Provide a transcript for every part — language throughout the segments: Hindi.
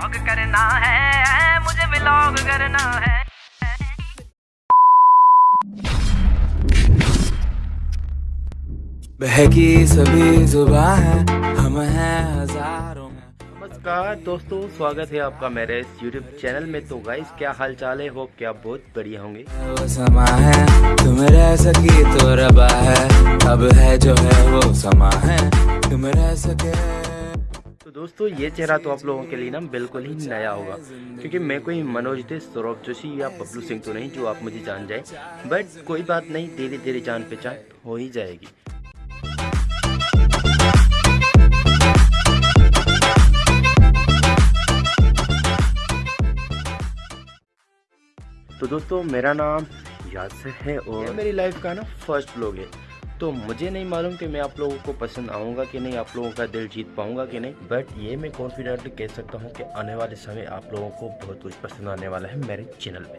व्लॉग करना है मुझे व्लॉग करना है। बहकी सभी जुबा है हम हैं हज़ारों में। नमस्कार दोस्तों स्वागत है आपका मेरे इस YouTube चैनल में। तो गाइस क्या हाल चाल है? होप कि आप बहुत बढ़िया होंगे। वो समा है तुम रह सकी तो रबा है। अब है जो है वो समा है तुम रह सके। तो दोस्तों ये चेहरा तो आप लोगों के लिए ना बिल्कुल ही नया होगा। क्योंकि मैं कोई मनोज दे सौरभ जोशी या बबलू सिंह तो नहीं जो आप मुझे जान जाए। बट कोई बात नहीं धीरे धीरे जान पहचान हो ही जाएगी। तो दोस्तों मेरा नाम यासर है और मेरी लाइफ का ना फ़र्स्ट ब्लॉग है। तो मुझे नहीं मालूम कि मैं आप लोगों को पसंद आऊँगा कि नहीं, आप लोगों का दिल जीत पाऊँगा कि नहीं। बट ये मैं कॉन्फिडेंटली कह सकता हूँ कि आने वाले समय आप लोगों को बहुत कुछ पसंद आने वाला है मेरे चैनल में।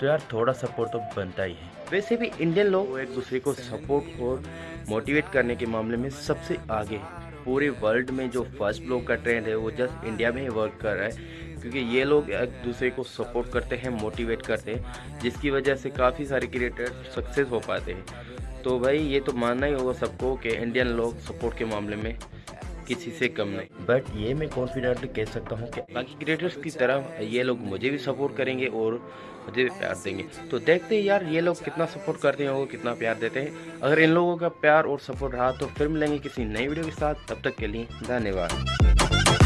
तो यार, थोड़ा सपोर्ट तो बनता ही है। वैसे भी इंडियन लोग एक दूसरे को सपोर्ट और मोटिवेट करने के मामले में सबसे आगे है। पूरे वर्ल्ड में जो फ़र्स्ट ब्लॉग का ट्रेंड है, वो जस्ट इंडिया में ही वर्क कर रहा है। क्योंकि ये लोग एक दूसरे को सपोर्ट करते हैं मोटिवेट करते हैं, जिसकी वजह से काफ़ी सारे क्रिएटर सक्सेस हो पाते हैं। तो भाई, ये तो मानना ही होगा सबको कि इंडियन लोग सपोर्ट के मामले में किसी से कम नहीं। बट ये मैं कॉन्फिडेंटली कह सकता हूँ कि बाकी क्रिएटर्स की तरह ये लोग मुझे भी सपोर्ट करेंगे और मुझे भी प्यार देंगे। तो देखते हैं यार, ये लोग कितना सपोर्ट करते हैं और कितना प्यार देते हैं। अगर इन लोगों का प्यार और सपोर्ट रहा तो फिर मिलेंगे किसी नई वीडियो के साथ। तब तक के लिए धन्यवाद।